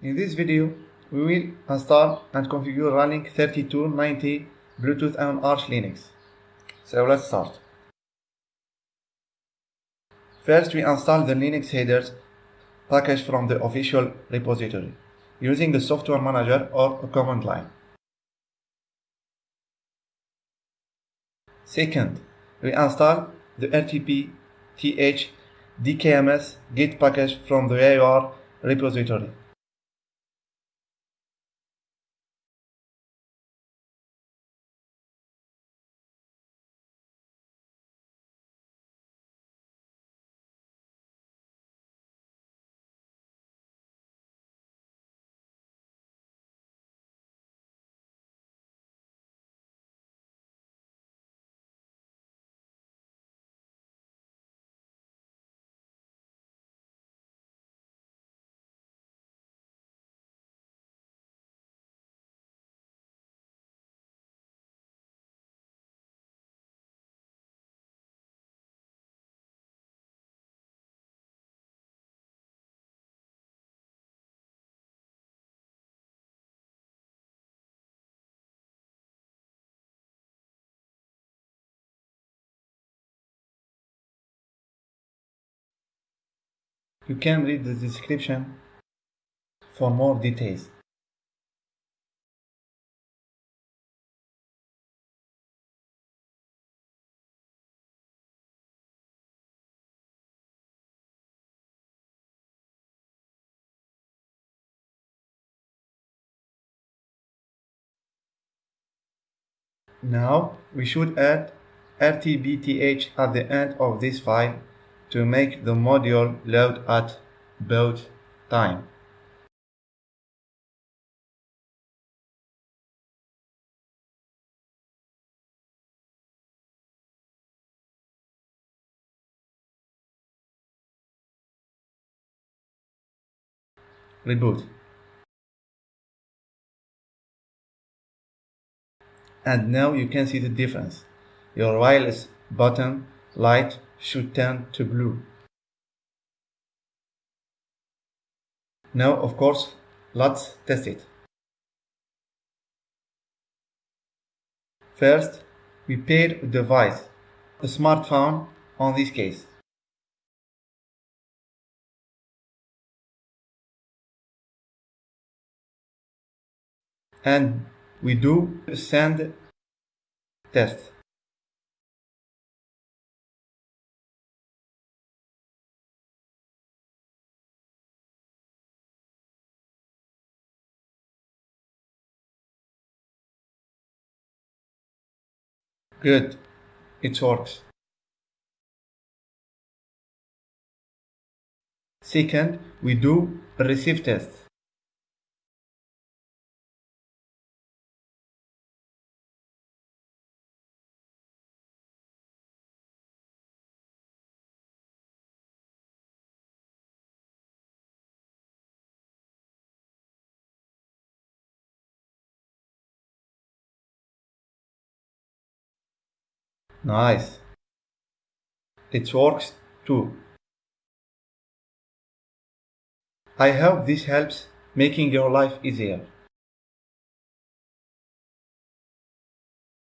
In this video, we will install and configure Ralink 3290 Bluetooth on Arch Linux. So let's start. First, we install the Linux headers package from the official repository using the software manager or a command line. Second, we install the RTP th dkms git package from the AUR repository. You can read the description for more details. Now we should add rtbth at the end of this file to make the module load at boot time. Reboot. And now you can see the difference. Your wireless button light should turn to blue. Now, of course, let's test it. First, we pair a device, a smartphone on this case. And we do send test. Good. It works. Second, we do receive test. Nice. It works too. I hope this helps making your life easier.